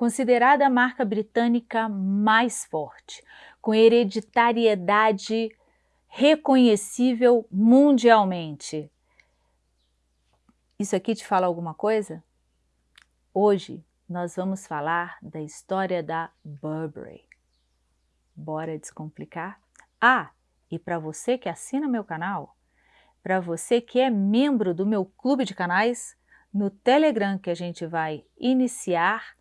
considerada a marca britânica mais forte, com hereditariedade reconhecível mundialmente. Isso aqui te fala alguma coisa? Hoje nós vamos falar da história da Burberry. Bora descomplicar? Ah, e para você que assina meu canal, para você que é membro do meu clube de canais, no Telegram que a gente vai iniciar,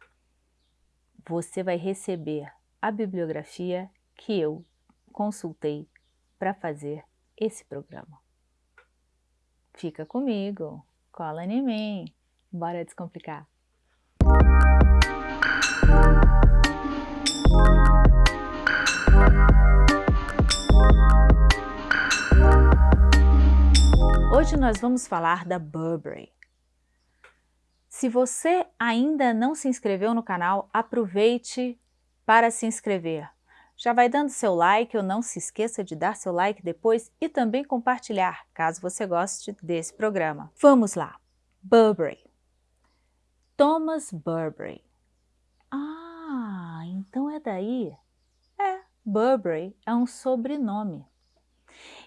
você vai receber a bibliografia que eu consultei para fazer esse programa. Fica comigo, cola em mim, bora descomplicar. Hoje nós vamos falar da Burberry. Se você ainda não se inscreveu no canal, aproveite para se inscrever. Já vai dando seu like, ou não se esqueça de dar seu like depois e também compartilhar, caso você goste desse programa. Vamos lá! Burberry. Thomas Burberry. Ah, então é daí? É, Burberry é um sobrenome.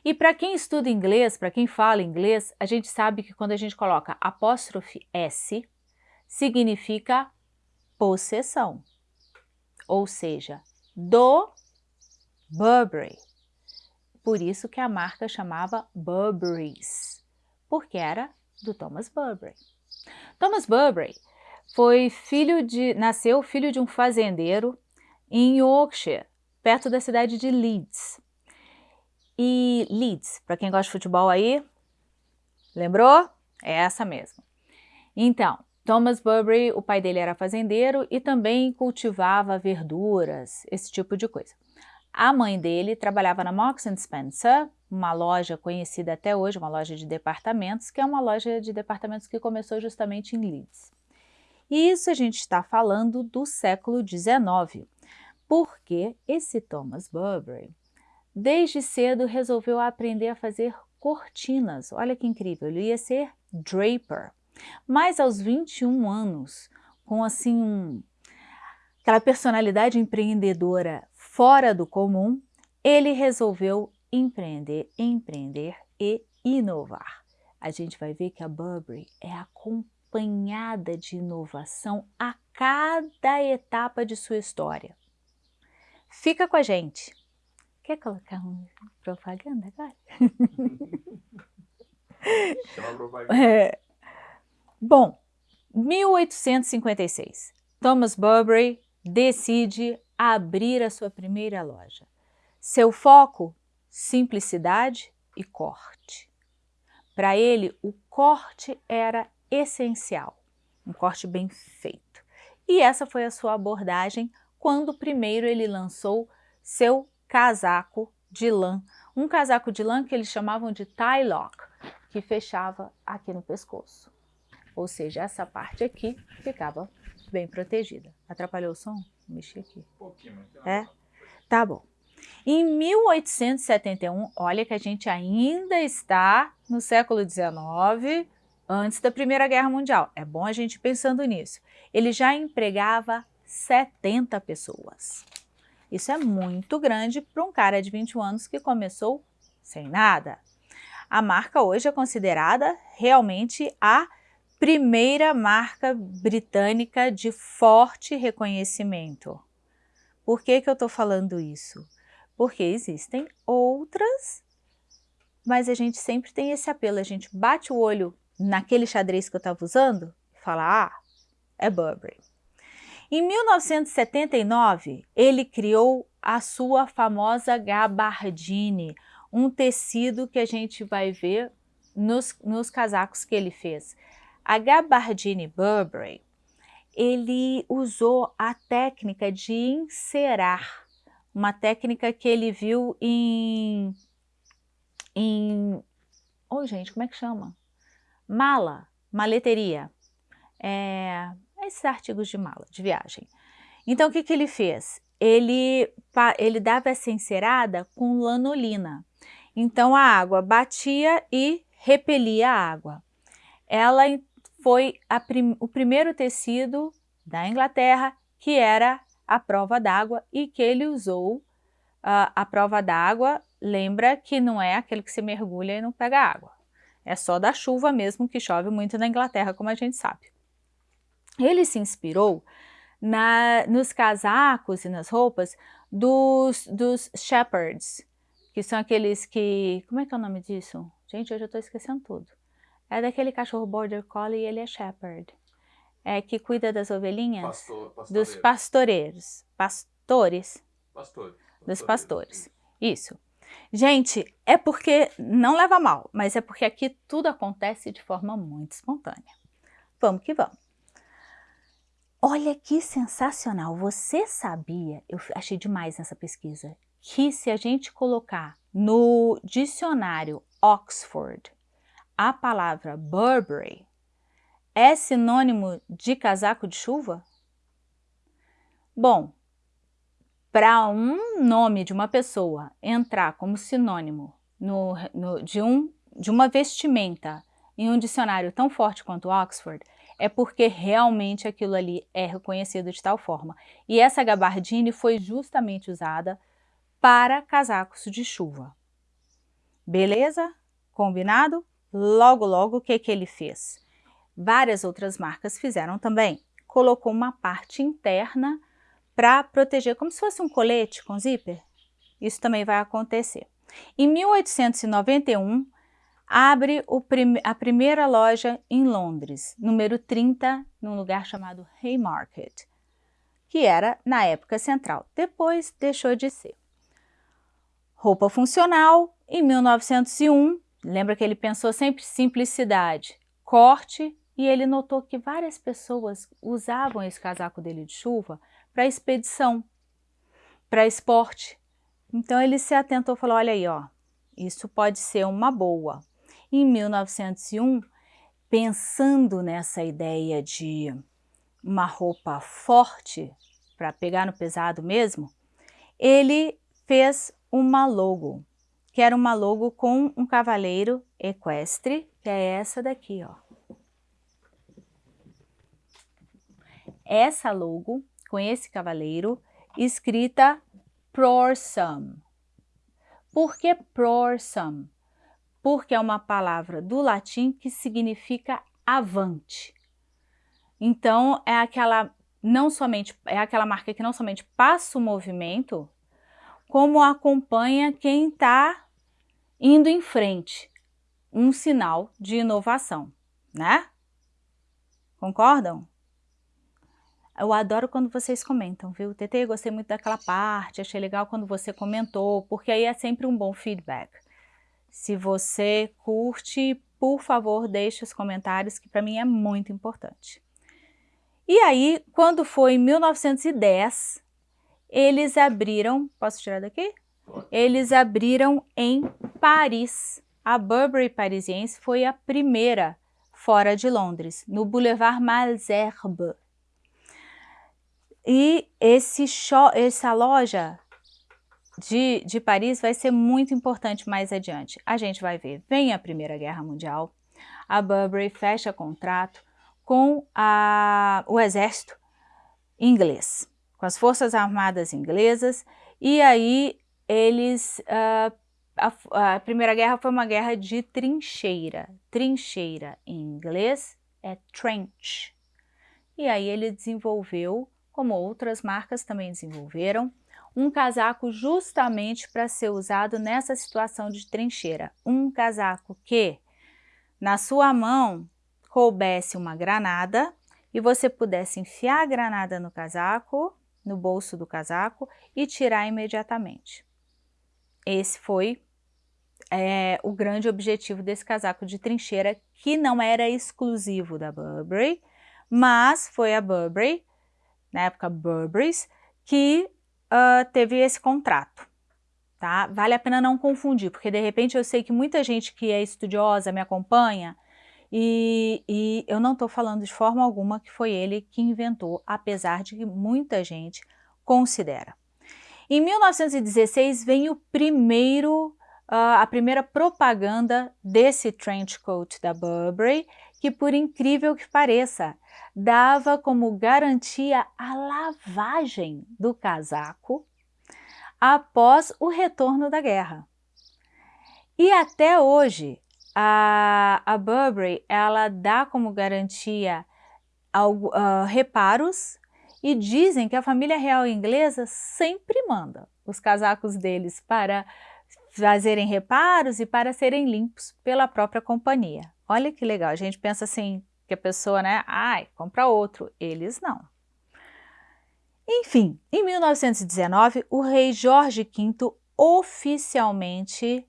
E para quem estuda inglês, para quem fala inglês, a gente sabe que quando a gente coloca apóstrofe S, significa possessão, ou seja, do Burberry. Por isso que a marca chamava Burberry's, porque era do Thomas Burberry. Thomas Burberry foi filho de, nasceu filho de um fazendeiro em Yorkshire, perto da cidade de Leeds. E Leeds, para quem gosta de futebol aí, lembrou? É essa mesmo. Então, Thomas Burberry, o pai dele era fazendeiro e também cultivava verduras, esse tipo de coisa. A mãe dele trabalhava na Marks Spencer, uma loja conhecida até hoje, uma loja de departamentos, que é uma loja de departamentos que começou justamente em Leeds. E isso a gente está falando do século XIX, porque esse Thomas Burberry Desde cedo resolveu aprender a fazer cortinas. Olha que incrível, ele ia ser draper. Mas aos 21 anos, com assim um, aquela personalidade empreendedora fora do comum, ele resolveu empreender, empreender e inovar. A gente vai ver que a Burberry é acompanhada de inovação a cada etapa de sua história. Fica com a gente! Quer colocar um propaganda agora? Chama propaganda. É. Bom, 1856, Thomas Burberry decide abrir a sua primeira loja. Seu foco, simplicidade e corte. Para ele, o corte era essencial, um corte bem feito. E essa foi a sua abordagem quando primeiro ele lançou seu casaco de lã, um casaco de lã que eles chamavam de tie lock, que fechava aqui no pescoço. Ou seja, essa parte aqui ficava bem protegida. Atrapalhou o som? Mexer aqui. Um pouquinho, mas É? Tá bom. Em 1871, olha que a gente ainda está no século XIX, antes da Primeira Guerra Mundial. É bom a gente pensando nisso. Ele já empregava 70 pessoas. Isso é muito grande para um cara de 21 anos que começou sem nada. A marca hoje é considerada realmente a primeira marca britânica de forte reconhecimento. Por que, que eu estou falando isso? Porque existem outras, mas a gente sempre tem esse apelo, a gente bate o olho naquele xadrez que eu estava usando e fala, ah, é Burberry. Em 1979, ele criou a sua famosa gabardine, um tecido que a gente vai ver nos, nos casacos que ele fez. A gabardine Burberry, ele usou a técnica de encerar, uma técnica que ele viu em... em oh, gente, como é que chama? Mala, maleteria. É, esses artigos de mala, de viagem. Então, o que, que ele fez? Ele, ele dava essa encerada com lanolina. Então, a água batia e repelia a água. Ela foi prim, o primeiro tecido da Inglaterra que era a prova d'água e que ele usou uh, a prova d'água, lembra que não é aquele que se mergulha e não pega água. É só da chuva mesmo, que chove muito na Inglaterra, como a gente sabe. Ele se inspirou na, nos casacos e nas roupas dos, dos shepherds, que são aqueles que... Como é que é o nome disso? Gente, hoje eu estou esquecendo tudo. É daquele cachorro border collie e ele é shepherd. É que cuida das ovelhinhas? Pastor, dos pastoreiros. Pastores? Pastores. Dos pastores. Isso. Gente, é porque, não leva mal, mas é porque aqui tudo acontece de forma muito espontânea. Vamos que vamos. Olha que sensacional! Você sabia, eu achei demais nessa pesquisa, que se a gente colocar no dicionário Oxford a palavra Burberry é sinônimo de casaco de chuva? Bom, para um nome de uma pessoa entrar como sinônimo no, no, de, um, de uma vestimenta em um dicionário tão forte quanto Oxford, é porque realmente aquilo ali é reconhecido de tal forma. E essa gabardine foi justamente usada para casacos de chuva. Beleza? Combinado? Logo, logo, o que, que ele fez? Várias outras marcas fizeram também. Colocou uma parte interna para proteger, como se fosse um colete com zíper. Isso também vai acontecer. Em 1891, abre prim a primeira loja em Londres, número 30, num lugar chamado Haymarket, que era na época central. Depois deixou de ser. Roupa funcional, em 1901, lembra que ele pensou sempre simplicidade, corte, e ele notou que várias pessoas usavam esse casaco dele de chuva para expedição, para esporte. Então ele se atentou e falou, olha aí, ó, isso pode ser uma boa. Em 1901, pensando nessa ideia de uma roupa forte, para pegar no pesado mesmo, ele fez uma logo, que era uma logo com um cavaleiro equestre, que é essa daqui, ó. Essa logo, com esse cavaleiro, escrita Prorsum. Por que Prorsum? porque é uma palavra do latim que significa avante. Então, é aquela, não somente, é aquela marca que não somente passa o movimento, como acompanha quem está indo em frente. Um sinal de inovação, né? Concordam? Eu adoro quando vocês comentam, viu? TT, gostei muito daquela parte, achei legal quando você comentou, porque aí é sempre um bom feedback. Se você curte, por favor, deixe os comentários, que para mim é muito importante. E aí, quando foi em 1910, eles abriram, posso tirar daqui? Eles abriram em Paris. A Burberry Parisiense foi a primeira fora de Londres, no Boulevard Malesherbes. E esse essa loja de, de Paris vai ser muito importante mais adiante. A gente vai ver, vem a Primeira Guerra Mundial, a Burberry fecha contrato com a, o exército inglês, com as forças armadas inglesas, e aí eles, uh, a, a Primeira Guerra foi uma guerra de trincheira, trincheira em inglês é trench, e aí ele desenvolveu, como outras marcas também desenvolveram, um casaco justamente para ser usado nessa situação de trincheira. Um casaco que na sua mão coubesse uma granada e você pudesse enfiar a granada no casaco, no bolso do casaco e tirar imediatamente. Esse foi é, o grande objetivo desse casaco de trincheira, que não era exclusivo da Burberry, mas foi a Burberry, na época Burberry's, que uh, teve esse contrato. Tá? Vale a pena não confundir, porque de repente eu sei que muita gente que é estudiosa me acompanha e, e eu não estou falando de forma alguma que foi ele que inventou, apesar de que muita gente considera. Em 1916 vem o primeiro, uh, a primeira propaganda desse trench coat da Burberry, que, por incrível que pareça, dava como garantia a lavagem do casaco após o retorno da guerra. E até hoje, a, a Burberry, ela dá como garantia algo, uh, reparos e dizem que a família real inglesa sempre manda os casacos deles para fazerem reparos e para serem limpos pela própria companhia. Olha que legal, a gente pensa assim, que a pessoa, né, ai, compra outro, eles não. Enfim, em 1919, o rei Jorge V oficialmente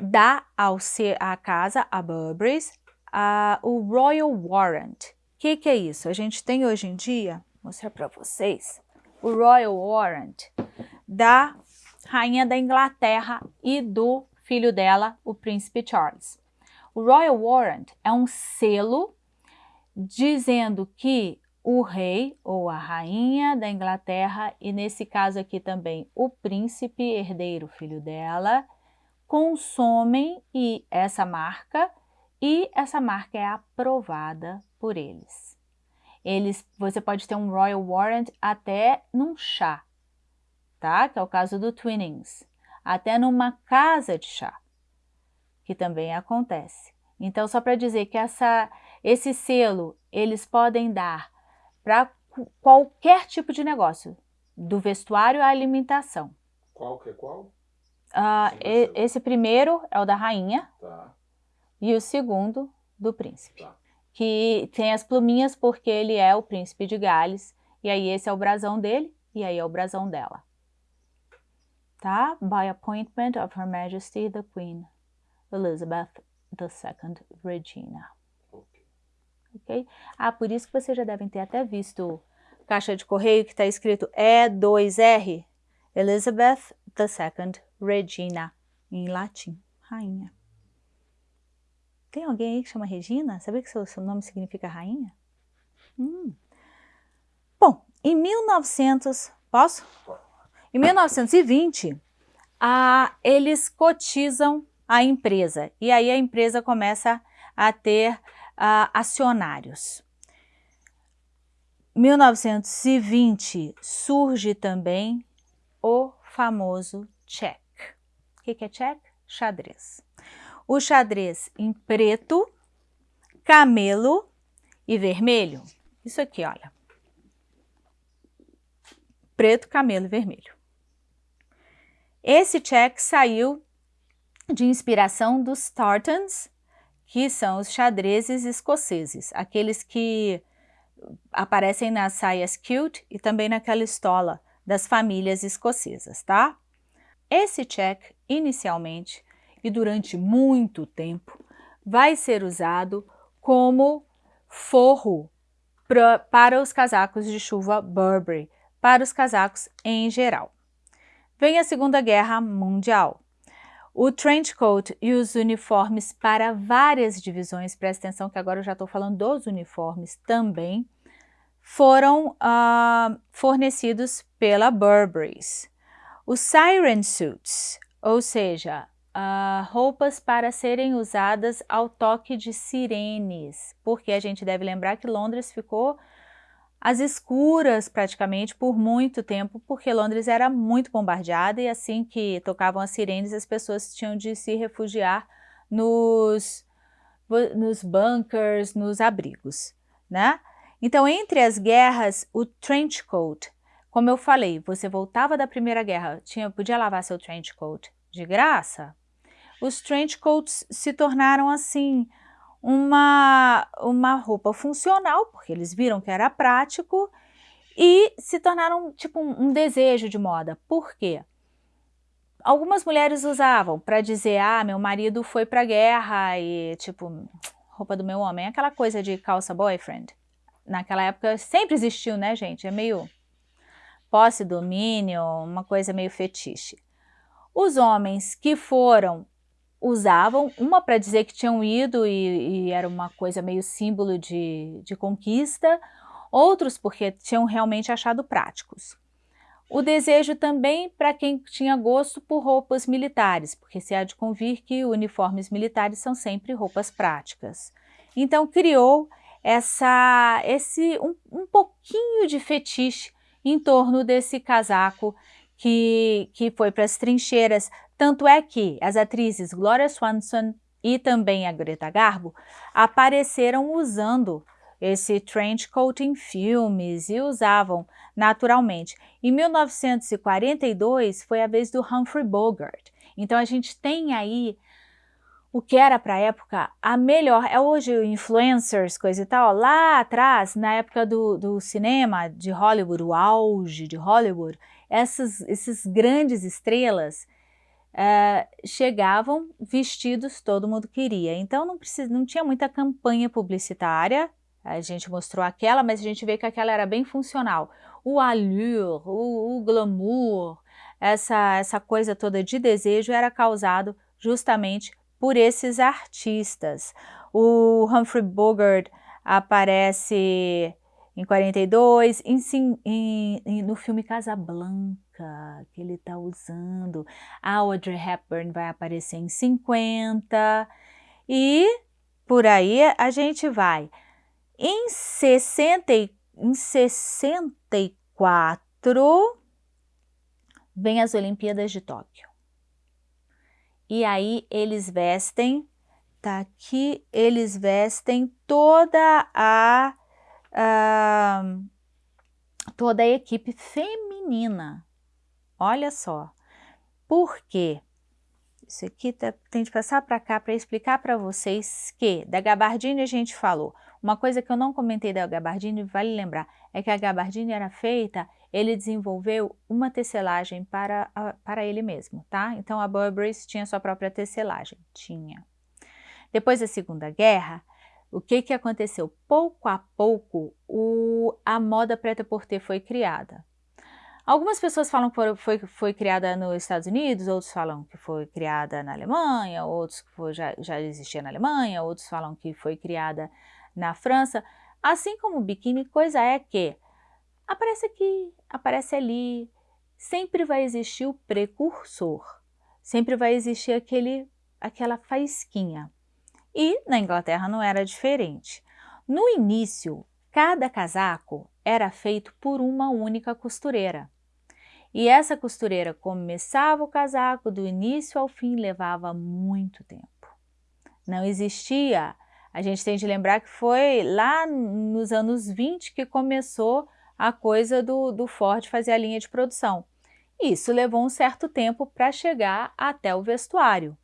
dá ao ser, à casa, a Burberry's, uh, o Royal Warrant. O que, que é isso? A gente tem hoje em dia, vou mostrar para vocês, o Royal Warrant da rainha da Inglaterra e do filho dela, o príncipe Charles. O Royal Warrant é um selo dizendo que o rei ou a rainha da Inglaterra, e nesse caso aqui também o príncipe herdeiro filho dela, consomem e essa marca e essa marca é aprovada por eles. Eles, você pode ter um Royal Warrant até num chá, tá? Que é o caso do Twinings. Até numa casa de chá, que também acontece. Então, só para dizer que essa, esse selo, eles podem dar para qualquer tipo de negócio, do vestuário à alimentação. Qual que é qual? Uh, e, esse primeiro é o da rainha tá. e o segundo do príncipe. Tá. Que tem as pluminhas porque ele é o príncipe de Gales. E aí esse é o brasão dele e aí é o brasão dela. Tá? By appointment of Her Majesty the Queen Elizabeth II Regina. Ok. Ah, por isso que vocês já devem ter até visto caixa de correio que está escrito E2R Elizabeth II Regina, em latim, rainha. Tem alguém aí que chama Regina? Sabia que seu, seu nome significa rainha? Hum. Bom, em 1900, posso? Em 1920, a, eles cotizam a empresa e aí a empresa começa a ter a, acionários. 1920 surge também o famoso check. O que é check? Xadrez. O xadrez em preto, camelo e vermelho. Isso aqui, olha. Preto, camelo e vermelho. Esse check saiu de inspiração dos tartans, que são os xadrezes escoceses, aqueles que aparecem nas saias cute e também naquela estola das famílias escocesas, tá? Esse check, inicialmente e durante muito tempo, vai ser usado como forro pra, para os casacos de chuva Burberry, para os casacos em geral. Vem a Segunda Guerra Mundial. O trench coat e os uniformes para várias divisões, presta atenção que agora eu já estou falando dos uniformes também, foram uh, fornecidos pela Burberry's. Os siren suits, ou seja, uh, roupas para serem usadas ao toque de sirenes, porque a gente deve lembrar que Londres ficou às escuras praticamente por muito tempo, porque Londres era muito bombardeada e assim que tocavam as sirenes as pessoas tinham de se refugiar nos, nos bunkers, nos abrigos, né? Então, entre as guerras, o trench coat, como eu falei, você voltava da Primeira Guerra, tinha, podia lavar seu trench coat de graça, os trench coats se tornaram assim uma, uma roupa funcional, porque eles viram que era prático, e se tornaram tipo um, um desejo de moda. Por quê? Algumas mulheres usavam para dizer, ah, meu marido foi para a guerra e tipo, roupa do meu homem, aquela coisa de calça boyfriend naquela época sempre existiu, né, gente? É meio posse, domínio, uma coisa meio fetiche. Os homens que foram usavam, uma para dizer que tinham ido e, e, era uma coisa meio símbolo de, de conquista, outros porque tinham realmente achado práticos. O desejo também para quem tinha gosto por roupas militares, porque se há de convir que uniformes militares são sempre roupas práticas. Então criou essa, esse um, um pouquinho de fetiche em torno desse casaco que, que foi para as trincheiras. Tanto é que as atrizes Gloria Swanson e também a Greta Garbo apareceram usando esse trench coat em filmes e usavam naturalmente. Em 1942 foi a vez do Humphrey Bogart. Então a gente tem aí o que era para a época a melhor, é hoje influencers, coisa e tal, lá atrás, na época do, do cinema de Hollywood, o auge de Hollywood, essas, esses grandes estrelas uh, chegavam vestidos, todo mundo queria. Então não, precisa, não tinha muita campanha publicitária, a gente mostrou aquela, mas a gente vê que aquela era bem funcional. O allure, o, o glamour, essa, essa coisa toda de desejo era causado justamente por esses artistas. O Humphrey Bogart aparece em 42, em, em, em, no filme Casablanca, que ele está usando. A Audrey Hepburn vai aparecer em 50, e por aí a gente vai. Em, 60, em 64, vem as Olimpíadas de Tóquio. E aí eles vestem, tá aqui, eles vestem toda a, a toda a equipe feminina. Olha só. Por quê? Isso aqui tá, tem que passar para cá para explicar para vocês que da gabardine a gente falou. Uma coisa que eu não comentei da gabardine, vale lembrar, é que a gabardine era feita ele desenvolveu uma tecelagem para, para ele mesmo, tá? Então a Burberry tinha sua própria tecelagem, tinha. Depois da Segunda Guerra, o que que aconteceu? Pouco a pouco, o, a moda preta-porter foi criada. Algumas pessoas falam que foi, foi, foi, criada nos Estados Unidos, outros falam que foi criada na Alemanha, outros que foi, já, já existia na Alemanha, outros falam que foi criada na França. Assim como o biquíni, coisa é que Aparece aqui, aparece ali, sempre vai existir o precursor, sempre vai existir aquele, aquela faísquinha. E na Inglaterra não era diferente. No início, cada casaco era feito por uma única costureira. E essa costureira começava o casaco do início ao fim, levava muito tempo. Não existia, a gente tem de lembrar que foi lá nos anos 20 que começou a coisa do, do Ford fazer a linha de produção. Isso levou um certo tempo para chegar até o vestuário.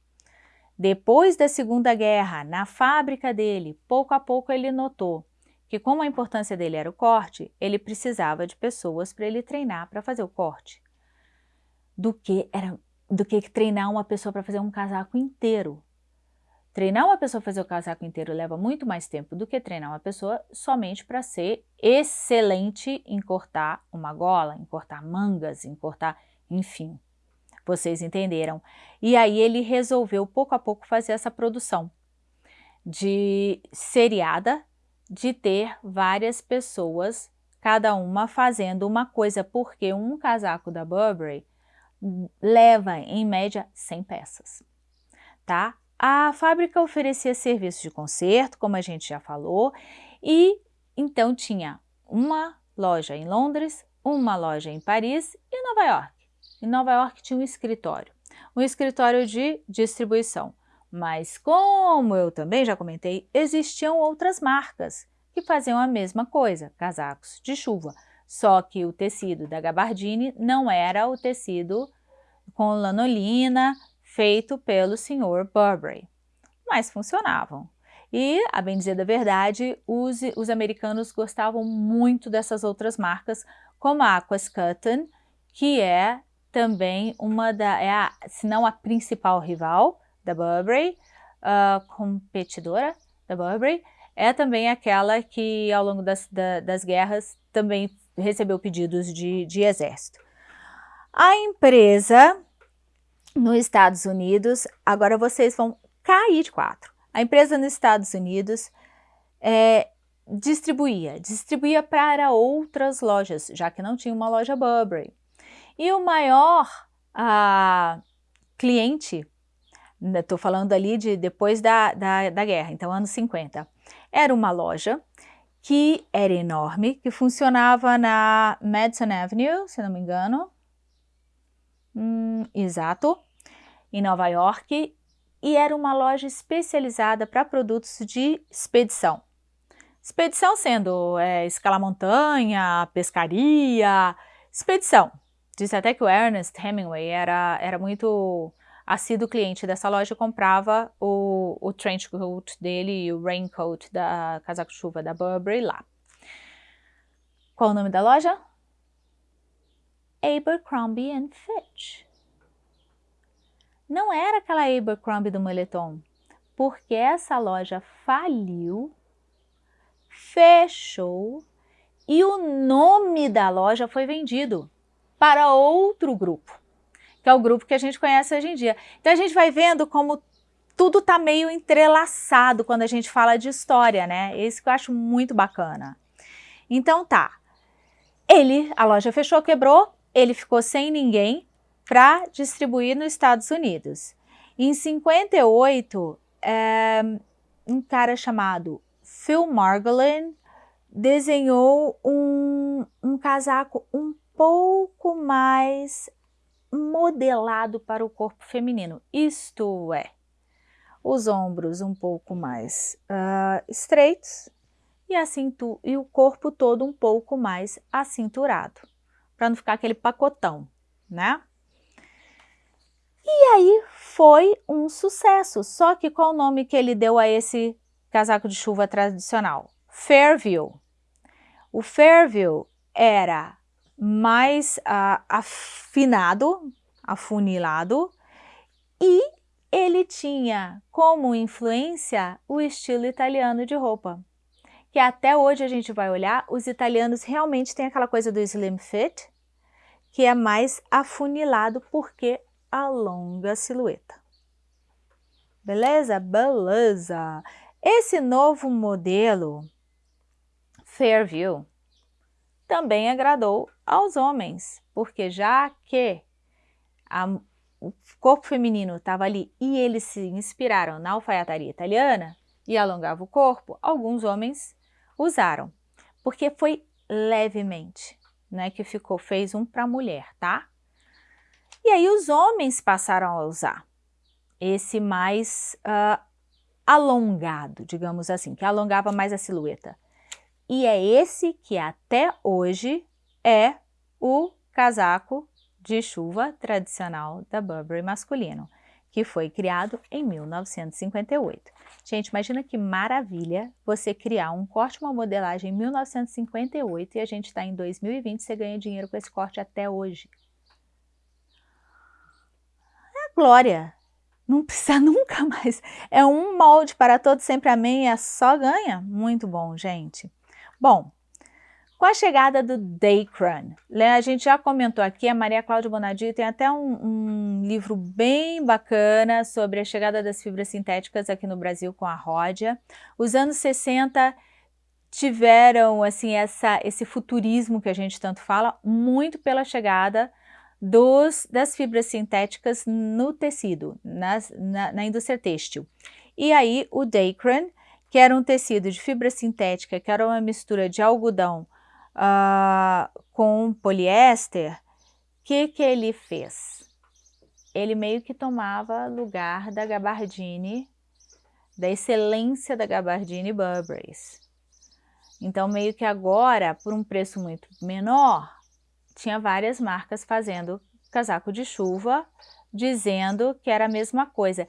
Depois da Segunda Guerra, na fábrica dele, pouco a pouco ele notou que como a importância dele era o corte, ele precisava de pessoas para ele treinar para fazer o corte. Do que, era, do que treinar uma pessoa para fazer um casaco inteiro. Treinar uma pessoa a fazer o casaco inteiro leva muito mais tempo do que treinar uma pessoa somente para ser excelente em cortar uma gola, em cortar mangas, em cortar, enfim. Vocês entenderam. E aí ele resolveu pouco a pouco fazer essa produção de seriada, de ter várias pessoas, cada uma fazendo uma coisa, porque um casaco da Burberry leva em média 100 peças, tá? A fábrica oferecia serviços de conserto, como a gente já falou, e então tinha uma loja em Londres, uma loja em Paris e Nova York. Em Nova York tinha um escritório, um escritório de distribuição. Mas como eu também já comentei, existiam outras marcas que faziam a mesma coisa, casacos de chuva. Só que o tecido da gabardine não era o tecido com lanolina, feito pelo Sr. Burberry, mas funcionavam. E, a bem dizer da verdade, os, os americanos gostavam muito dessas outras marcas, como a Aquas Cotton, que é também uma da, é a, se não a principal rival da Burberry, uh, competidora da Burberry, é também aquela que ao longo das, da, das guerras também recebeu pedidos de, de exército. A empresa nos Estados Unidos, agora vocês vão cair de quatro. A empresa nos Estados Unidos é, distribuía, distribuía para outras lojas, já que não tinha uma loja Burberry. E o maior cliente, estou falando ali de depois da, da, da guerra, então anos 50, era uma loja que era enorme, que funcionava na Madison Avenue, se não me engano, hum, exato, em Nova York, e era uma loja especializada para produtos de expedição. Expedição sendo é, escalar montanha, pescaria, expedição. Disse até que o Ernest Hemingway era, era muito assíduo cliente dessa loja, comprava o, o trench coat dele e o raincoat da casaco-chuva da Burberry lá. Qual o nome da loja? Abercrombie Fitch. Não era aquela Abercrombie do moletom, porque essa loja faliu fechou e o nome da loja foi vendido para outro grupo, que é o grupo que a gente conhece hoje em dia. Então a gente vai vendo como tudo está meio entrelaçado quando a gente fala de história, né? Esse que eu acho muito bacana. Então tá, ele, a loja fechou, quebrou, ele ficou sem ninguém para distribuir nos Estados Unidos. Em 58, é, um cara chamado Phil Margolin desenhou um, um casaco um pouco mais modelado para o corpo feminino, isto é, os ombros um pouco mais uh, estreitos e, a cintu e o corpo todo um pouco mais acinturado, para não ficar aquele pacotão, né? E aí foi um sucesso, só que qual o nome que ele deu a esse casaco de chuva tradicional. Fairview. O Fairview era mais uh, afinado, afunilado, e ele tinha como influência o estilo italiano de roupa. Que até hoje a gente vai olhar, os italianos realmente têm aquela coisa do slim fit, que é mais afunilado porque alonga a silhueta. Beleza? Beleza! Esse novo modelo Fairview também agradou aos homens, porque já que a, o corpo feminino estava ali e eles se inspiraram na alfaiataria italiana e alongava o corpo, alguns homens usaram, porque foi levemente, né, que ficou, fez um para mulher, tá? E aí os homens passaram a usar esse mais uh, alongado, digamos assim, que alongava mais a silhueta. E é esse que até hoje é o casaco de chuva tradicional da Burberry masculino, que foi criado em 1958. Gente, imagina que maravilha você criar um corte, uma modelagem em 1958 e a gente está em 2020 e você ganha dinheiro com esse corte até hoje. É a glória não precisa nunca mais. É um molde para todos, sempre amém, é só ganha. Muito bom, gente. Bom, com a chegada do Dacron, a gente já comentou aqui, a Maria Cláudia Bonadio tem até um, um, livro bem bacana sobre a chegada das fibras sintéticas aqui no Brasil com a Ródia. Os anos 60 tiveram assim essa, esse futurismo que a gente tanto fala, muito pela chegada dos, das fibras sintéticas no tecido, nas, na, na indústria têxtil. E aí o Dacron, que era um tecido de fibra sintética, que era uma mistura de algodão uh, com poliéster, o que, que ele fez? Ele meio que tomava lugar da gabardine, da excelência da gabardine Burberry's. Então, meio que agora, por um preço muito menor, tinha várias marcas fazendo casaco de chuva, dizendo que era a mesma coisa.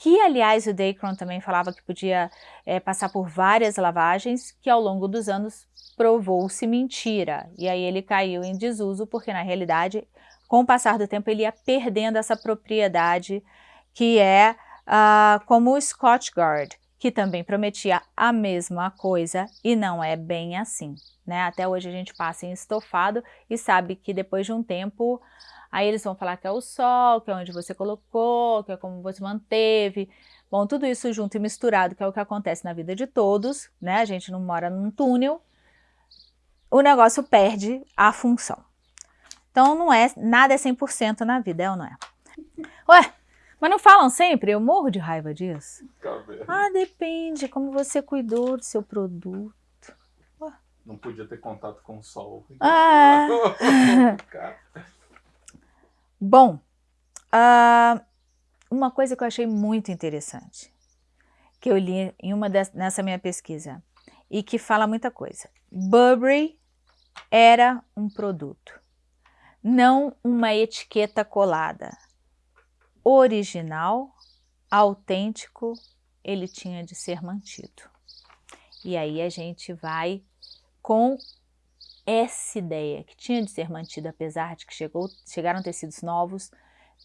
Que, aliás, o Dacron também falava que podia é, passar por várias lavagens, que ao longo dos anos provou-se mentira. E aí ele caiu em desuso, porque na realidade, com o passar do tempo, ele ia perdendo essa propriedade que é uh, como o Scotch Guard, que também prometia a mesma coisa e não é bem assim, né? Até hoje a gente passa em estofado e sabe que depois de um tempo, aí eles vão falar que é o sol, que é onde você colocou, que é como você manteve. Bom, tudo isso junto e misturado, que é o que acontece na vida de todos, né? A gente não mora num túnel, o negócio perde a função. Então não é, nada é 100% na vida, é ou não é? Ué, Mas não falam sempre? Eu morro de raiva disso. Ah, depende como você cuidou do seu produto. Não podia ter contato com o sol. Ah. Bom, uh, uma coisa que eu achei muito interessante, que eu li em uma des, nessa minha pesquisa, e que fala muita coisa. Burberry era um produto, não uma etiqueta colada. Original, autêntico, ele tinha de ser mantido. E aí a gente vai com essa ideia que tinha de ser mantida, apesar de que chegou, chegaram tecidos novos,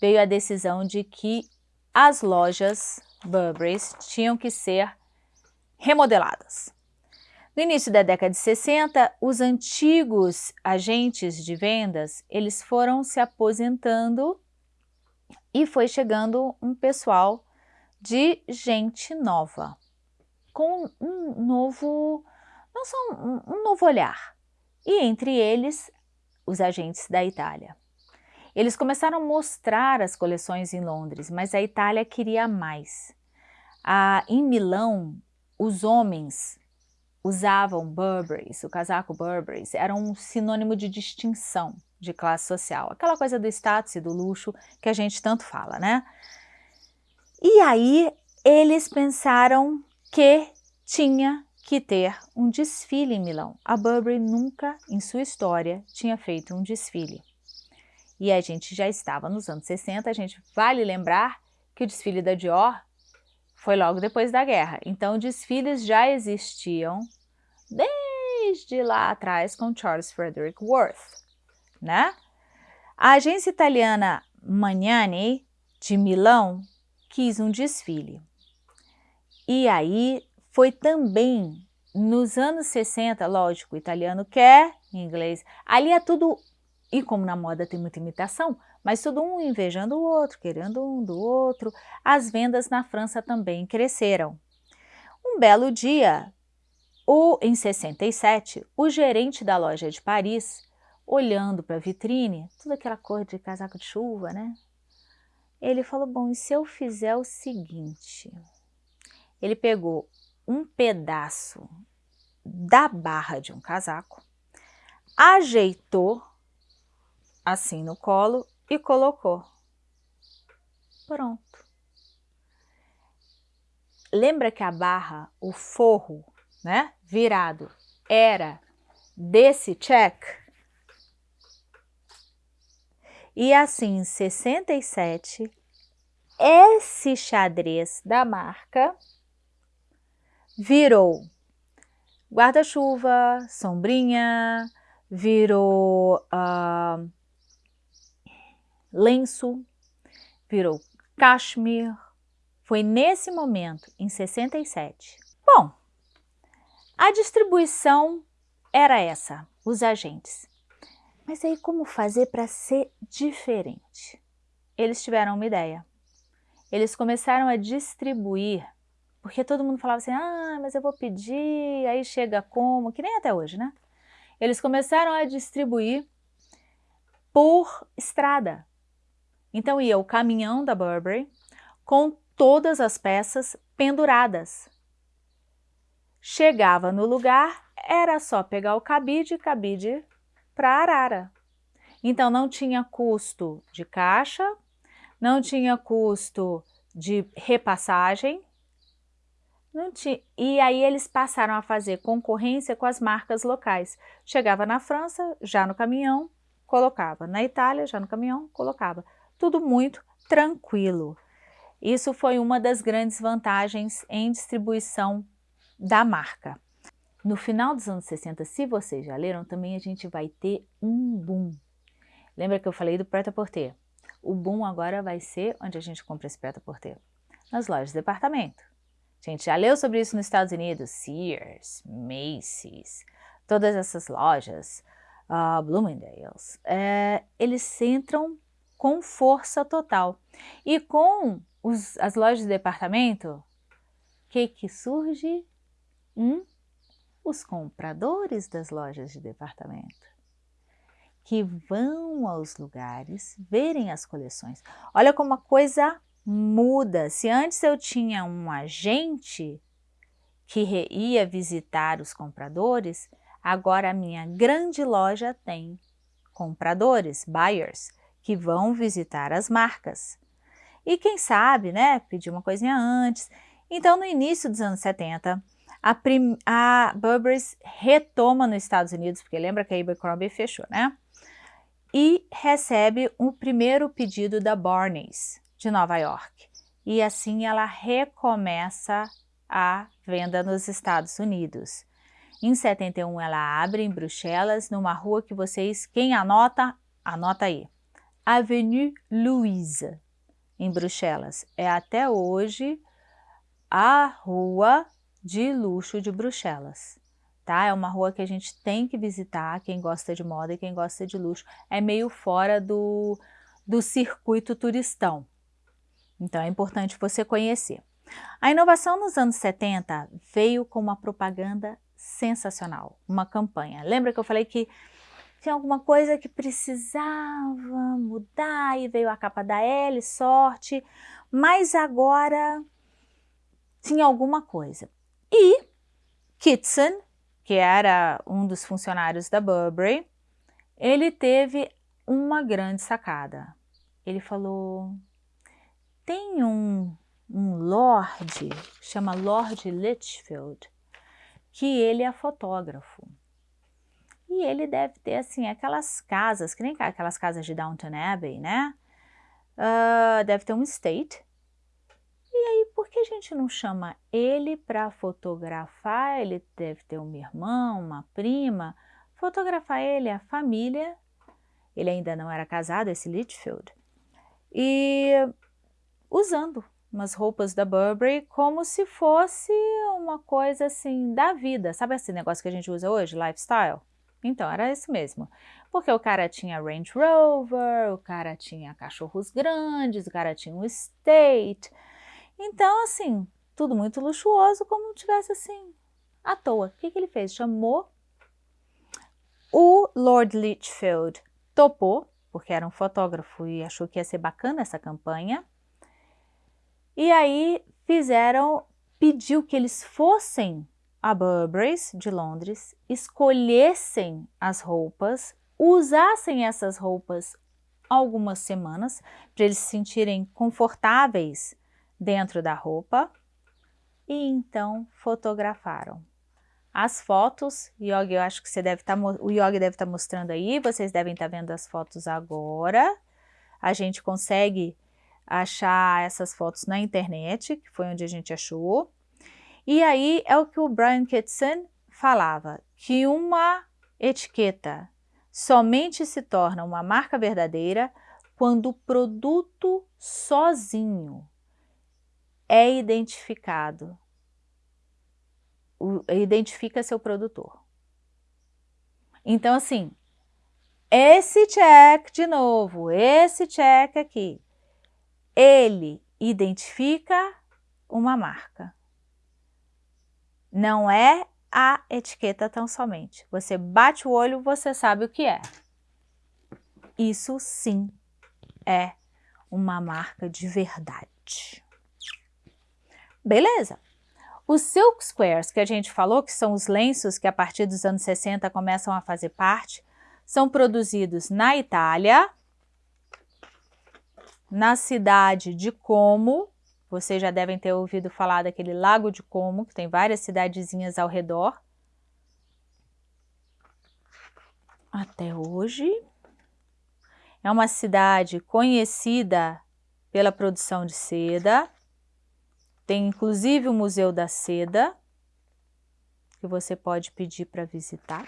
veio a decisão de que as lojas Burberry's tinham que ser remodeladas. No início da década de 60, os antigos agentes de vendas, eles foram se aposentando e foi chegando um pessoal de gente nova, com um novo, não só um, um novo olhar, e entre eles os agentes da Itália. Eles começaram a mostrar as coleções em Londres, mas a Itália queria mais. Ah, em Milão, os homens usavam Burberrys, o casaco Burberrys, era um sinônimo de distinção de classe social. Aquela coisa do status e do luxo que a gente tanto fala, né? E aí eles pensaram que tinha que ter um desfile em Milão. A Burberry nunca em sua história tinha feito um desfile. E a gente já estava nos anos 60, a gente vale lembrar que o desfile da Dior foi logo depois da guerra. Então, desfiles já existiam desde lá atrás com Charles Frederick Worth, né? A agência italiana Magnani, de Milão, quis um desfile. E aí foi também nos anos 60, lógico, o italiano quer, em inglês, ali é tudo e como na moda tem muita imitação, mas todo um invejando o outro, querendo um do outro, as vendas na França também cresceram. Um belo dia, o, em 67, o gerente da loja de Paris, olhando para a vitrine, toda aquela cor de casaco de chuva, né? Ele falou, bom, e se eu fizer o seguinte? Ele pegou um pedaço da barra de um casaco, ajeitou assim no colo e colocou. Pronto. Lembra que a barra, o forro, né, virado, era desse check? E assim, em 67, esse xadrez da marca virou guarda-chuva, sombrinha, virou uh, lenço, virou cashmere. Foi nesse momento, em 67. Bom, a distribuição era essa, os agentes. Mas aí como fazer para ser diferente? Eles tiveram uma ideia. Eles começaram a distribuir, porque todo mundo falava assim, ah, mas eu vou pedir, aí chega como, que nem até hoje, né? Eles começaram a distribuir por estrada. Então ia o caminhão da Burberry com todas as peças penduradas. Chegava no lugar, era só pegar o cabide, cabide para Arara. Então não tinha custo de caixa, não tinha custo de repassagem, tinha, e aí eles passaram a fazer concorrência com as marcas locais. Chegava na França, já no caminhão, colocava. Na Itália, já no caminhão, colocava tudo muito tranquilo. Isso foi uma das grandes vantagens em distribuição da marca. No final dos anos 60, se vocês já leram, também a gente vai ter um boom. Lembra que eu falei do prêt-à-porter? O boom agora vai ser onde a gente compra esse prêt-à-porter? Nas lojas de departamento. A gente já leu sobre isso nos Estados Unidos, Sears, Macy's, todas essas lojas, uh, Bloomingdale's, é, eles entram com força total. E com os, as lojas de departamento, o que que surge? Hum? Os compradores das lojas de departamento que vão aos lugares verem as coleções. Olha como a coisa muda. Se antes eu tinha um agente que ia visitar os compradores, agora a minha grande loja tem compradores, buyers, que vão visitar as marcas. E quem sabe, né, pedir uma coisinha antes. Então, no início dos anos 70, a, prim a Burberry retoma nos Estados Unidos, porque lembra que a Abercrombie fechou, né? E recebe o primeiro pedido da Barneys, de Nova York. E assim ela recomeça a venda nos Estados Unidos. Em 71 ela abre em Bruxelas, numa rua que vocês, quem anota, anota aí. Avenue Louise, em Bruxelas. É até hoje a rua de luxo de Bruxelas. Tá? É uma rua que a gente tem que visitar, quem gosta de moda e quem gosta de luxo. É meio fora do, do circuito turistão. Então é importante você conhecer. A inovação nos anos 70 veio com uma propaganda sensacional, uma campanha. Lembra que eu falei que tinha alguma coisa que precisava mudar e veio a capa da L, sorte, mas agora tinha alguma coisa. E Kitson, que era um dos funcionários da Burberry, ele teve uma grande sacada. Ele falou, tem um, um lord, chama Lord Litchfield, que ele é fotógrafo. E ele deve ter, assim, aquelas casas, que nem aquelas casas de Downton Abbey, né? Uh, deve ter um estate. E aí, por que a gente não chama ele para fotografar? Ele deve ter um irmão, uma prima. Fotografar ele, a família. Ele ainda não era casado, esse Litchfield. E usando umas roupas da Burberry como se fosse uma coisa assim da vida. Sabe esse negócio que a gente usa hoje, lifestyle? Então, era isso mesmo. Porque o cara tinha Range Rover, o cara tinha cachorros grandes, o cara tinha um estate. Então, assim, tudo muito luxuoso, como tivesse assim, à toa. O que, que ele fez? Chamou o Lord Litchfield, topou, porque era um fotógrafo e achou que ia ser bacana essa campanha. E aí fizeram, pediu que eles fossem a Burberry's de Londres, escolhessem as roupas, usassem essas roupas algumas semanas para eles se sentirem confortáveis dentro da roupa e então fotografaram. As fotos, Yogi, eu acho que você deve estar, tá, o Yogi deve estar tá mostrando aí, vocês devem estar tá vendo as fotos agora. A gente consegue achar essas fotos na internet, que foi onde a gente achou. E aí é o que o Brian Kitson falava, que uma etiqueta somente se torna uma marca verdadeira quando o produto sozinho é identificado, identifica seu produtor. Então, assim, esse check de novo, esse check aqui, ele identifica uma marca. Não é a etiqueta tão somente. Você bate o olho, você sabe o que é. Isso sim é uma marca de verdade. Beleza? Os silk squares que a gente falou, que são os lenços que a partir dos anos 60 começam a fazer parte, são produzidos na Itália, na cidade de Como, vocês já devem ter ouvido falar daquele Lago de Como, que tem várias cidadezinhas ao redor. Até hoje. É uma cidade conhecida pela produção de seda. Tem inclusive o Museu da Seda, que você pode pedir para visitar.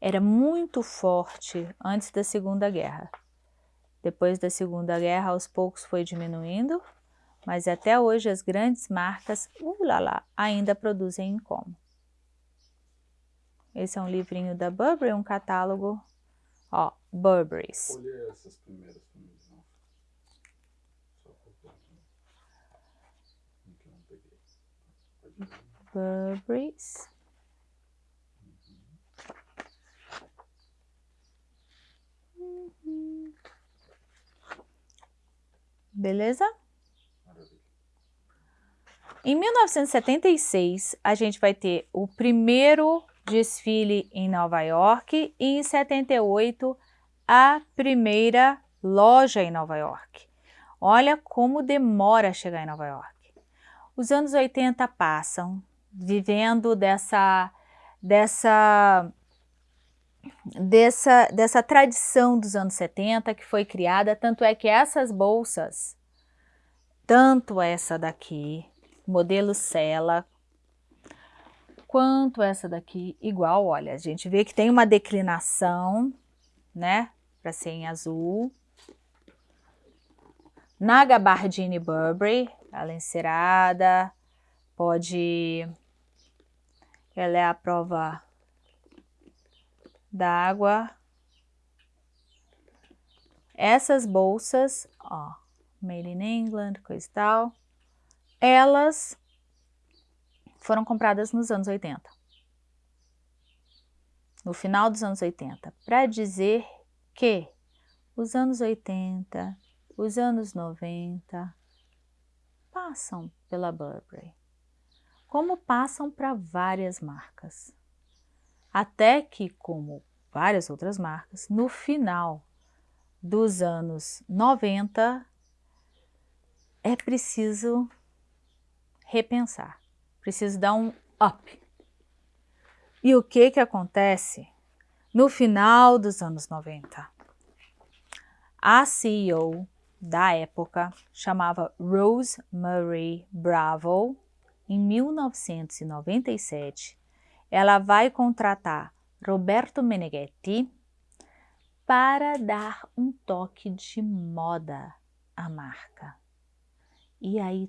era muito forte antes da Segunda Guerra. Depois da Segunda Guerra, aos poucos foi diminuindo, mas até hoje as grandes marcas, ulala, ainda produzem em como. Esse é um livrinho da Burberry, um catálogo, ó, Burberry's. essas primeiras Burberry's. Beleza? Em 1976, a gente vai ter o primeiro desfile em Nova York e em 78 a primeira loja em Nova York. Olha como demora chegar em Nova York. Os anos 80 passam, vivendo dessa, dessa, dessa, dessa tradição dos anos 70 que foi criada, tanto é que essas bolsas, tanto essa daqui, modelo Sela, quanto essa daqui, igual, olha, a gente vê que tem uma declinação, né, para ser em azul. Na gabardine Burberry, ela é encerada, pode... Ela é a prova d'água. Essas bolsas, ó, made in England, coisa e tal, elas foram compradas nos anos 80. No final dos anos 80, para dizer que os anos 80, os anos 90 passam pela Burberry, como passam para várias marcas. Até que, como várias outras marcas, no final dos anos 90 é preciso repensar, preciso dar um up. E o que que acontece no final dos anos 90? A CEO da época, chamava Rose Marie Bravo, em 1997, ela vai contratar Roberto Meneghetti para dar um toque de moda à marca. E aí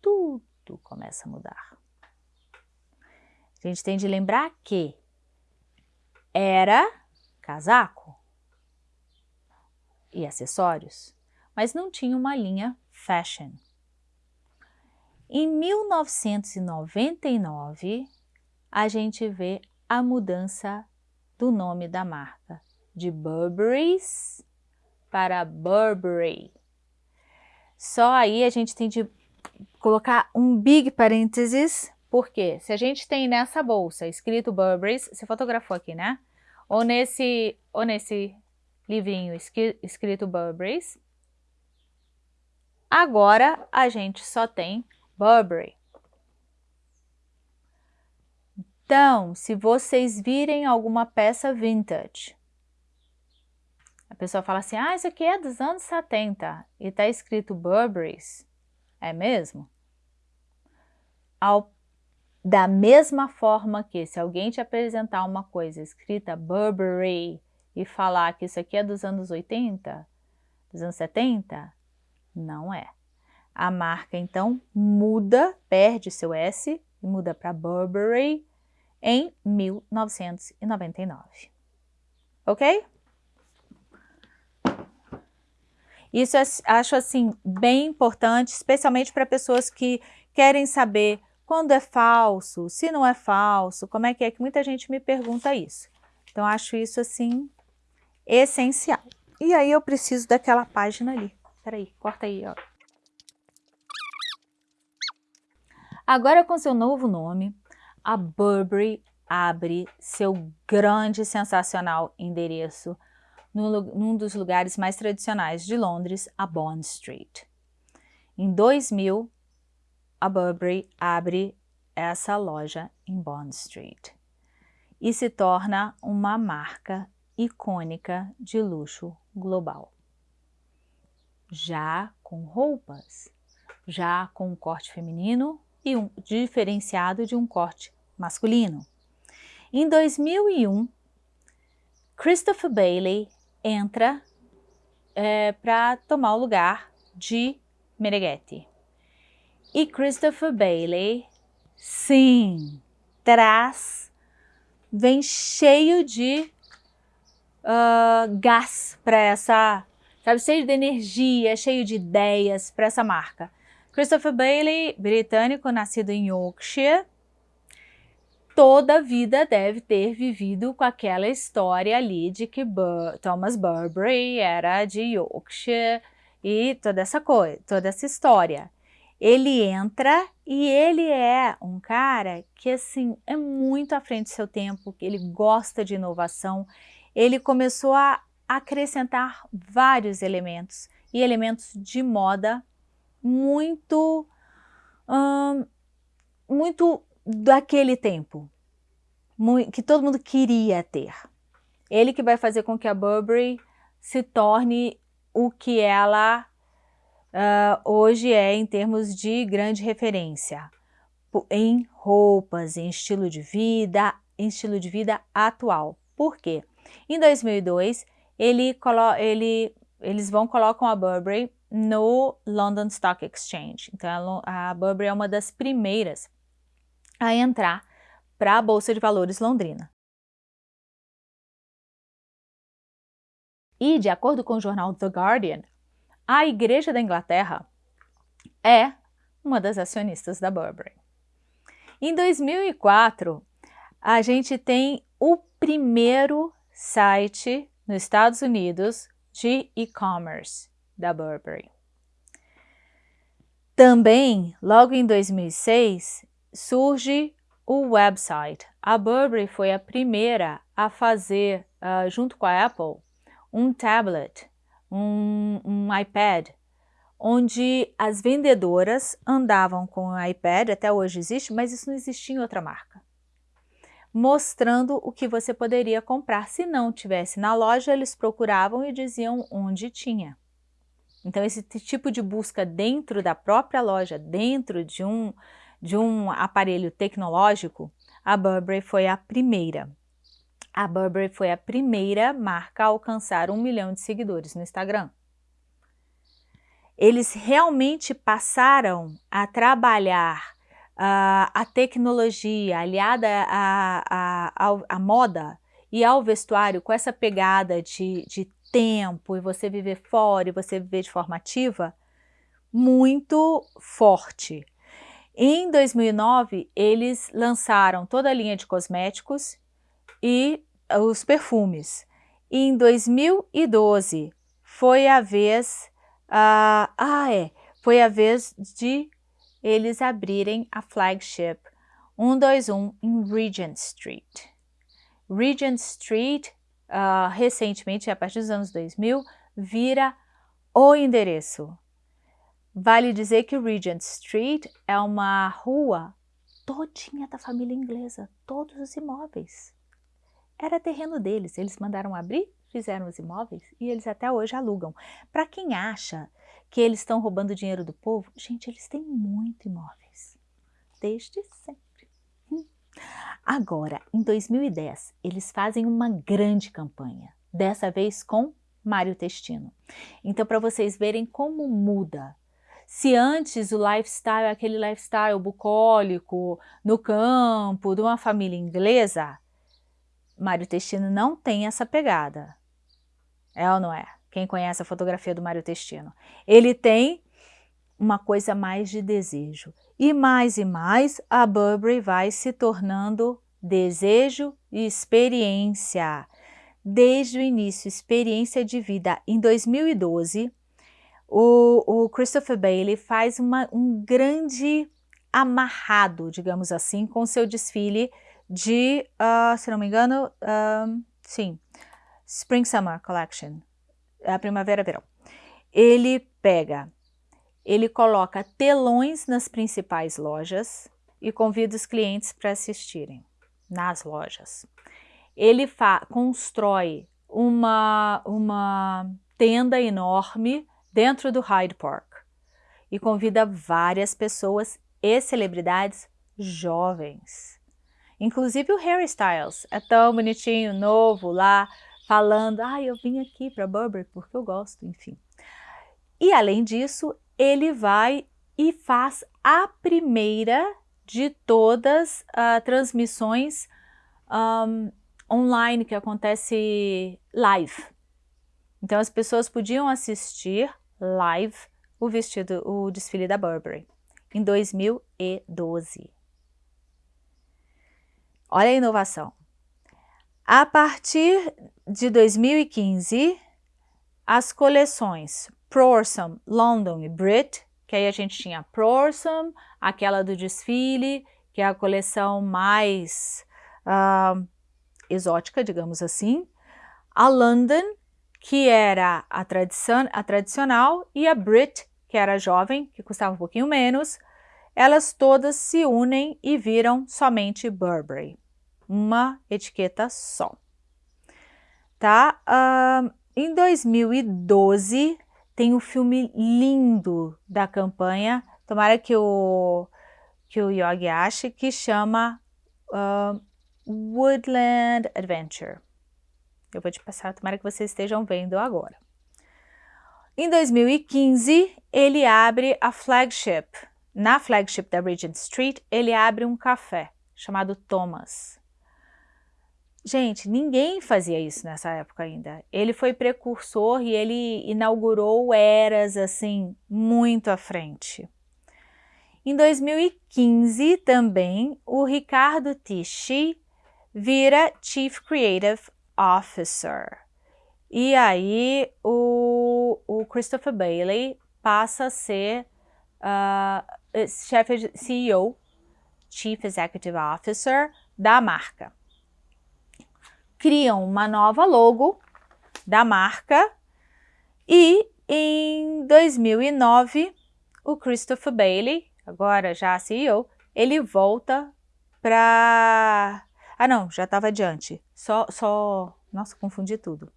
tudo começa a mudar. A gente tem de lembrar que era casaco e acessórios mas não tinha uma linha fashion. Em 1999, a gente vê a mudança do nome da marca, de Burberry's para Burberry. Só aí a gente tem de colocar um big parênteses, porque se a gente tem nessa bolsa escrito Burberry's, você fotografou aqui, né? Ou nesse, ou nesse livrinho escrito Burberry's, Agora a gente só tem Burberry. Então, se vocês virem alguma peça vintage, a pessoa fala assim, ah, isso aqui é dos anos 70 e está escrito Burberry's, é mesmo? Ao, da mesma forma que se alguém te apresentar uma coisa escrita Burberry e falar que isso aqui é dos anos 80, dos anos 70, não é. A marca, então, muda, perde seu S e muda para Burberry em 1999. Ok? Isso acho assim bem importante, especialmente para pessoas que querem saber quando é falso, se não é falso, como é que é que muita gente me pergunta isso. Então acho isso assim essencial. E aí eu preciso daquela página ali. Peraí, corta aí, ó. Agora com seu novo nome, a Burberry abre seu grande sensacional endereço no, num dos lugares mais tradicionais de Londres, a Bond Street. Em 2000, a Burberry abre essa loja em Bond Street e se torna uma marca icônica de luxo global já com roupas, já com um corte feminino e um diferenciado de um corte masculino. Em 2001, Christopher Bailey entra é, para tomar o lugar de Meneghetti. E Christopher Bailey, sim, traz, vem cheio de uh, gás para essa sabe? Cheio de energia, cheio de ideias para essa marca. Christopher Bailey, britânico, nascido em Yorkshire, toda a vida deve ter vivido com aquela história ali de que Bur Thomas Burberry era de Yorkshire e toda essa coisa, toda essa história. Ele entra e ele é um cara que assim é muito à frente do seu tempo, ele gosta de inovação. Ele começou a acrescentar vários elementos e elementos de moda muito hum, muito daquele tempo, que todo mundo queria ter. Ele que vai fazer com que a Burberry se torne o que ela uh, hoje é em termos de grande referência em roupas, em estilo de vida, em estilo de vida atual. Por quê? Em 2002, ele ele, eles vão colocam a Burberry no London Stock Exchange. Então, a Burberry é uma das primeiras a entrar para a Bolsa de Valores Londrina. E, de acordo com o jornal The Guardian, a Igreja da Inglaterra é uma das acionistas da Burberry. Em 2004, a gente tem o primeiro site nos Estados Unidos de e-commerce da Burberry. Também, logo em 2006, surge o website. A Burberry foi a primeira a fazer, uh, junto com a Apple, um tablet um, um iPad, onde as vendedoras andavam com o iPad, até hoje existe, mas isso não existia em outra marca, mostrando o que você poderia comprar. Se não tivesse na loja, eles procuravam e diziam onde tinha. Então, esse tipo de busca dentro da própria loja, dentro de um, de um aparelho tecnológico, a Burberry foi a primeira. A Burberry foi a primeira marca a alcançar um milhão de seguidores no Instagram. Eles realmente passaram a trabalhar uh, a tecnologia aliada à moda e ao vestuário com essa pegada de, de tempo e você viver fora e você viver de forma ativa muito forte. Em 2009, eles lançaram toda a linha de cosméticos e os perfumes. E em 2012 foi a vez, uh, ah é, foi a vez de eles abrirem a flagship 121 em Regent Street. Regent Street, uh, recentemente, a partir dos anos 2000, vira o endereço. Vale dizer que Regent Street é uma rua todinha da família inglesa, todos os imóveis. Era terreno deles, eles mandaram abrir, fizeram os imóveis e eles até hoje alugam. Para quem acha que eles estão roubando dinheiro do povo, gente, eles têm muito imóveis, desde sempre. Hum. Agora, em 2010, eles fazem uma grande campanha, dessa vez com Mário Testino. Então, para vocês verem como muda. Se antes o lifestyle é aquele lifestyle bucólico, no campo, de uma família inglesa, Mário Testino não tem essa pegada. É ou não é? Quem conhece a fotografia do Mário Testino. Ele tem uma coisa mais de desejo. E mais e mais, a Burberry vai se tornando desejo e experiência. Desde o início, experiência de vida. Em 2012, o, o Christopher Bailey faz uma, um grande amarrado, digamos assim, com seu desfile de, uh, se não me engano, uh, sim, Spring Summer Collection, a primavera-verão. Ele pega, ele coloca telões nas principais lojas e convida os clientes para assistirem nas lojas. Ele constrói uma, uma tenda enorme dentro do Hyde Park e convida várias pessoas e celebridades jovens Inclusive o Harry Styles é tão bonitinho, novo lá, falando, ah, eu vim aqui para Burberry porque eu gosto, enfim. E além disso, ele vai e faz a primeira de todas as uh, transmissões um, online que acontece live. Então as pessoas podiam assistir live o vestido, o desfile da Burberry em 2012. Olha a inovação. A partir de 2015, as coleções Prorsum, London e Brit, que aí a gente tinha Prorsum, aquela do desfile, que é a coleção mais uh, exótica, digamos assim, a London, que era a, a tradicional, e a Brit, que era jovem, que custava um pouquinho menos, elas todas se unem e viram somente Burberry, uma etiqueta só. Tá? Uh, em 2012, tem um filme lindo da campanha, tomara que o, que o Yogi ache, que chama uh, Woodland Adventure. Eu vou te passar, tomara que vocês estejam vendo agora. Em 2015, ele abre a flagship. Na flagship da Regent Street, ele abre um café chamado Thomas. Gente, ninguém fazia isso nessa época ainda. Ele foi precursor e ele inaugurou eras assim muito à frente. Em 2015 também, o Ricardo Tichy vira Chief Creative Officer. E aí o, o Christopher Bailey passa a ser uh, chefe CEO, Chief Executive Officer da marca criam uma nova logo da marca e em 2009 o Christopher Bailey, agora já CEO, ele volta para... Ah não, já estava adiante, só, só... Nossa, confundi tudo.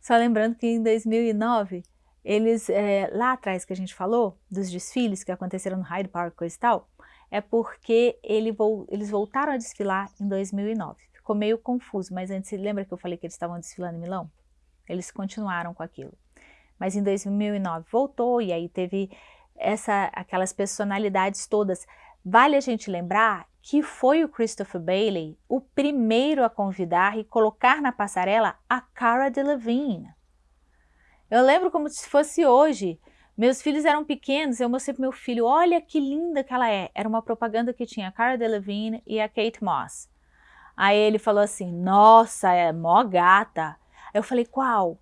Só lembrando que em 2009, eles, é, lá atrás que a gente falou, dos desfiles que aconteceram no Hyde Park e tal, é porque ele, eles voltaram a desfilar em 2009 ficou meio confuso, mas antes, lembra que eu falei que eles estavam desfilando em Milão? Eles continuaram com aquilo. Mas em 2009 voltou e aí teve essa, aquelas personalidades todas. Vale a gente lembrar que foi o Christopher Bailey o primeiro a convidar e colocar na passarela a Cara Delevingne. Eu lembro como se fosse hoje. Meus filhos eram pequenos, eu mostrei para meu filho, olha que linda que ela é. Era uma propaganda que tinha a Cara Delevingne e a Kate Moss. Aí ele falou assim, nossa, é mó gata. Eu falei, qual?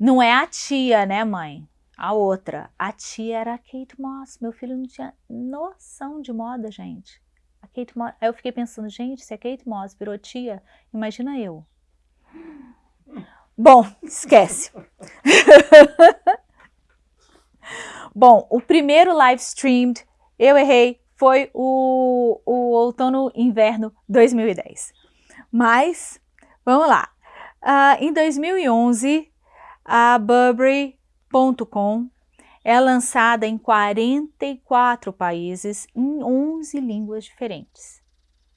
Não é a tia, né, mãe? A outra. A tia era a Kate Moss. Meu filho não tinha noção de moda, gente. A Kate Moss. Aí eu fiquei pensando, gente, se a Kate Moss virou tia, imagina eu. Bom, esquece. Bom, o primeiro live streamed, eu errei, foi o, o outono-inverno 2010. Mas, vamos lá. Uh, em 2011, a Burberry.com é lançada em 44 países, em 11 línguas diferentes.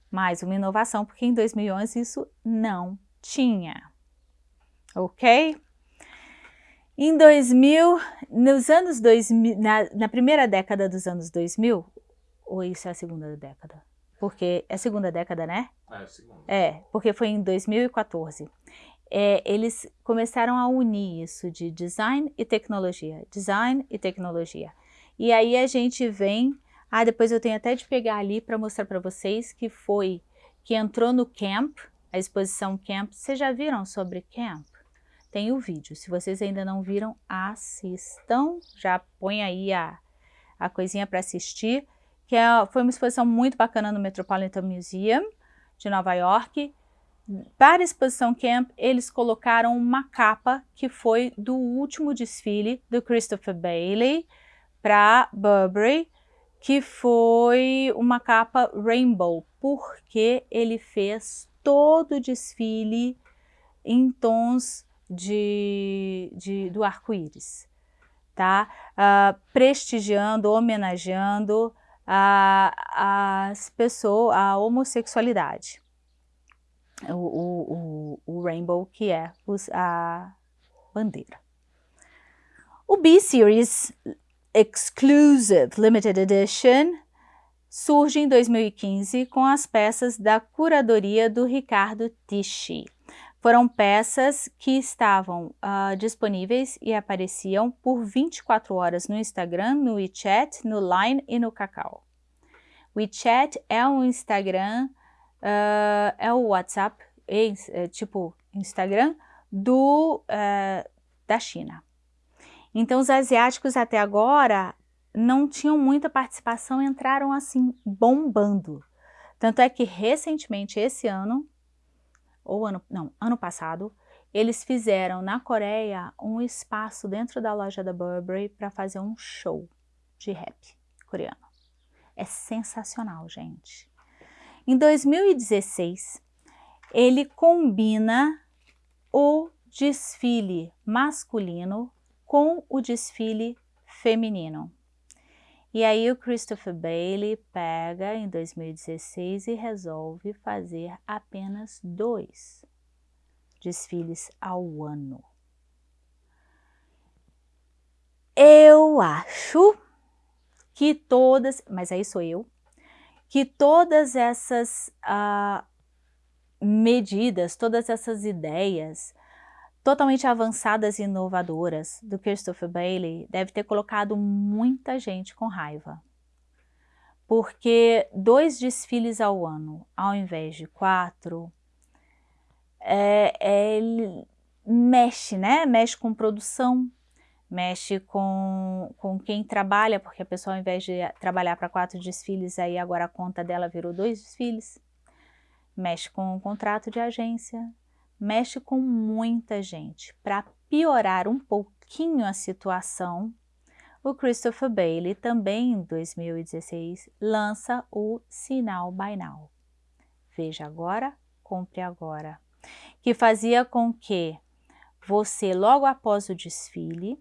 Mais uma inovação, porque em 2011 isso não tinha. Ok? Em 2000, nos anos 2000, na, na primeira década dos anos 2000, ou isso é a segunda década? Porque é a segunda década, né? É, a segunda. É, porque foi em 2014. É, eles começaram a unir isso de design e tecnologia, design e tecnologia. E aí a gente vem, ah, depois eu tenho até de pegar ali para mostrar para vocês que foi, que entrou no Camp, a exposição Camp, vocês já viram sobre Camp? Tem o vídeo, se vocês ainda não viram, assistam, já põe aí a, a coisinha para assistir, que é, foi uma exposição muito bacana no Metropolitan Museum de Nova York. Para a exposição Camp, eles colocaram uma capa que foi do último desfile do Christopher Bailey para Burberry, que foi uma capa rainbow, porque ele fez todo o desfile em tons de, de do arco-íris, tá? Uh, prestigiando, homenageando a, as pessoas, a homossexualidade. O, o, o, o rainbow que é a bandeira. O B-Series Exclusive Limited Edition surge em 2015 com as peças da curadoria do Ricardo Tichy. Foram peças que estavam uh, disponíveis e apareciam por 24 horas no Instagram, no WeChat, no Line e no Kakao. WeChat é um Instagram, uh, é o WhatsApp, é, é, tipo Instagram do, uh, da China, Então os asiáticos até agora não tinham muita participação, entraram assim bombando. Tanto é que recentemente, esse ano, ou ano, não, ano passado, eles fizeram na Coreia um espaço dentro da loja da Burberry para fazer um show de rap coreano. É sensacional, gente. Em 2016, ele combina o desfile masculino com o desfile feminino. E aí o Christopher Bailey pega em 2016 e resolve fazer apenas dois desfiles ao ano. Eu acho que todas, mas aí sou eu, que todas essas uh, medidas, todas essas ideias totalmente avançadas e inovadoras do Christopher Bailey deve ter colocado muita gente com raiva. Porque dois desfiles ao ano, ao invés de quatro, é, é, mexe, né? Mexe com produção, mexe com, com quem trabalha, porque a pessoa ao invés de trabalhar para quatro desfiles, aí agora a conta dela virou dois desfiles. Mexe com o contrato de agência, mexe com muita gente. Para piorar um pouquinho a situação, o Christopher Bailey também em 2016 lança o Sinal By Now. Veja agora, compre agora. Que fazia com que você, logo após o desfile,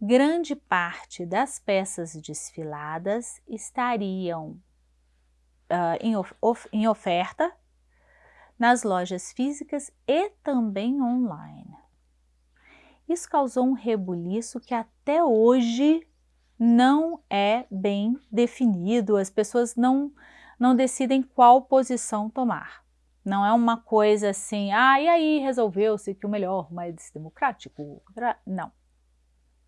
grande parte das peças desfiladas estariam uh, em, of em oferta nas lojas físicas e também online. Isso causou um rebuliço que até hoje não é bem definido, as pessoas não, não decidem qual posição tomar. Não é uma coisa assim, ah, e aí resolveu-se que o melhor, mais democrático? Não,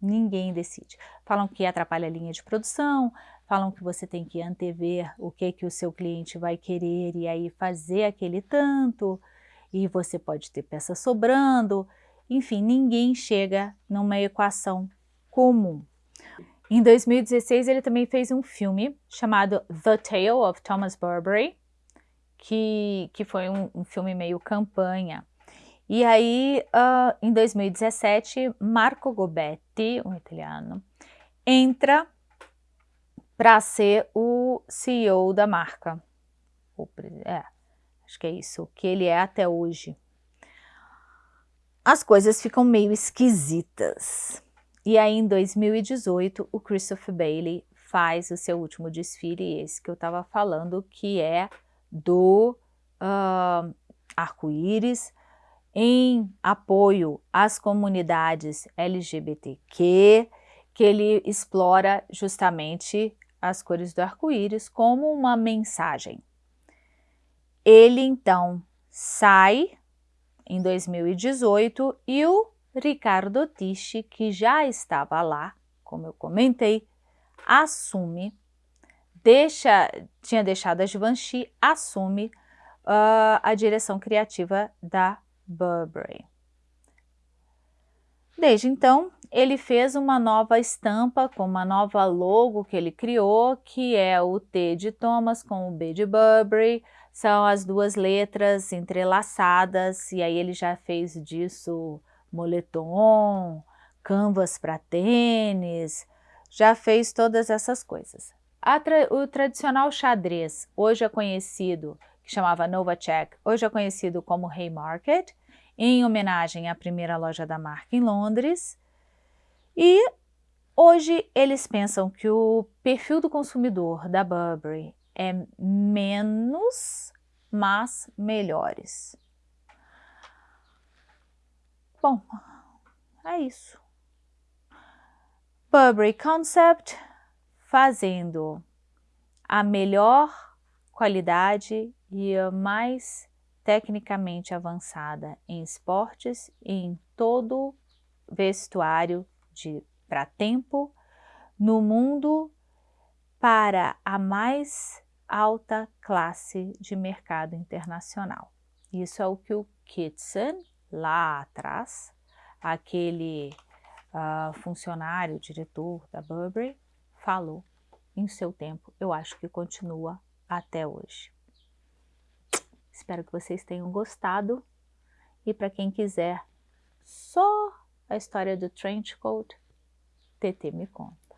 ninguém decide. Falam que atrapalha a linha de produção, falam que você tem que antever o que, que o seu cliente vai querer e aí fazer aquele tanto, e você pode ter peça sobrando, enfim, ninguém chega numa equação comum. Em 2016 ele também fez um filme chamado The Tale of Thomas Burberry, que, que foi um, um filme meio campanha. E aí, uh, em 2017, Marco Gobetti, um italiano, entra para ser o CEO da marca. É, acho que é isso, que ele é até hoje. As coisas ficam meio esquisitas. E aí, em 2018, o Christopher Bailey faz o seu último desfile, esse que eu estava falando, que é do uh, arco-íris, em apoio às comunidades LGBTQ, que ele explora justamente as cores do arco-íris como uma mensagem. Ele então sai em 2018 e o Ricardo Tisci, que já estava lá, como eu comentei, assume, deixa, tinha deixado a Givenchy, assume uh, a direção criativa da Burberry. Desde então, ele fez uma nova estampa com uma nova logo que ele criou, que é o T de Thomas com o B de Burberry, são as duas letras entrelaçadas, e aí ele já fez disso moletom, canvas para tênis, já fez todas essas coisas. Tra o tradicional xadrez, hoje é conhecido, que chamava Novacek, hoje é conhecido como Haymarket, em homenagem à primeira loja da marca em Londres, e hoje eles pensam que o perfil do consumidor da Burberry é menos, mas melhores. Bom, é isso. Burberry Concept fazendo a melhor qualidade e a mais tecnicamente avançada em esportes e em todo vestuário para tempo no mundo para a mais alta classe de mercado internacional. Isso é o que o Kitson, lá atrás, aquele uh, funcionário, diretor da Burberry, falou em seu tempo. Eu acho que continua até hoje. Espero que vocês tenham gostado. E para quem quiser só a história do trench coat, TT me conta.